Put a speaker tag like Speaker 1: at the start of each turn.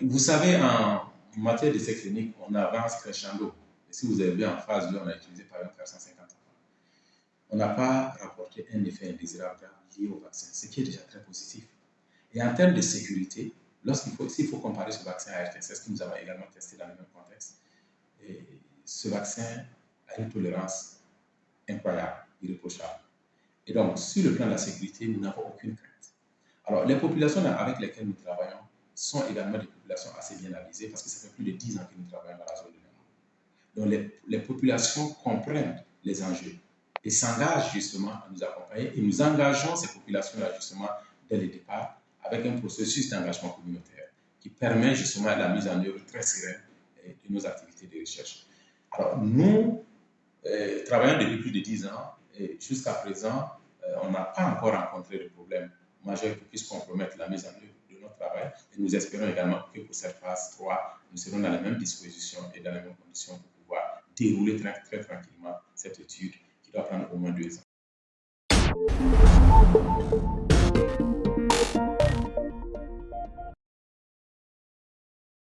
Speaker 1: Vous savez, en matière d'essai clinique, on avance crescendo. Et si vous avez vu en phase 2, on a utilisé par exemple 450 enfants. On n'a pas rapporté un effet indésirable lié au vaccin, ce qui est déjà très positif. Et en termes de sécurité, lorsqu'il faut, s'il faut comparer ce vaccin à RTSS, que nous avons également testé dans le même contexte, ce vaccin a une tolérance incroyable, irréprochable. Et donc, sur le plan de la sécurité, nous n'avons aucune crainte. Alors, les populations avec lesquelles nous travaillons sont également des populations assez bien avisées parce que ça fait plus de 10 ans que nous travaillons dans la zone de Nord. Donc, les, populations comprennent les enjeux et s'engagent justement à nous accompagner et nous engageons ces populations-là justement dès le départ avec un processus d'engagement communautaire qui permet justement la mise en œuvre très sereine de nos activités de recherche. Alors, nous euh, travaillons depuis plus de 10 ans et jusqu'à présent, euh, on n'a pas encore rencontré de problème majeur qui puisse compromettre la mise en œuvre travail. Et nous espérons également que pour cette phase 3, nous serons dans la même disposition et dans les mêmes conditions pour pouvoir dérouler très, très tranquillement cette étude qui doit prendre au moins deux ans.